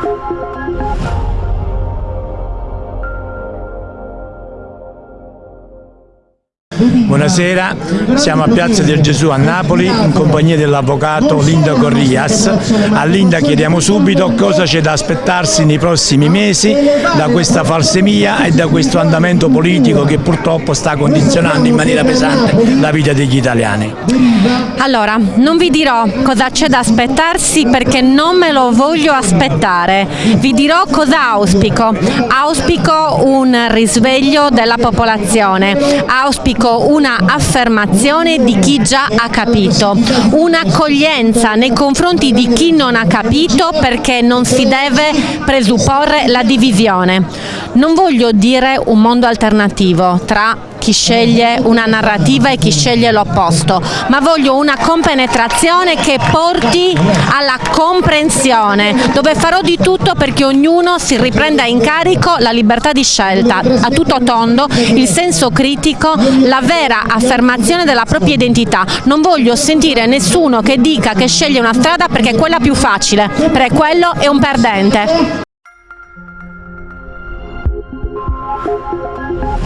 Thank you. Buonasera, siamo a Piazza del Gesù a Napoli in compagnia dell'avvocato Linda Corrias. A Linda chiediamo subito cosa c'è da aspettarsi nei prossimi mesi da questa falsemia e da questo andamento politico che purtroppo sta condizionando in maniera pesante la vita degli italiani. Allora, non vi dirò cosa c'è da aspettarsi perché non me lo voglio aspettare. Vi dirò cosa auspico. Auspico un risveglio della popolazione, auspico una affermazione di chi già ha capito, un'accoglienza nei confronti di chi non ha capito perché non si deve presupporre la divisione. Non voglio dire un mondo alternativo tra chi sceglie una narrativa e chi sceglie l'opposto, ma voglio una compenetrazione che porti alla comprensione, dove farò di tutto perché ognuno si riprenda in carico la libertà di scelta, a tutto tondo, il senso critico, la vera affermazione della propria identità. Non voglio sentire nessuno che dica che sceglie una strada perché è quella più facile, perché quello è un perdente. Thank you.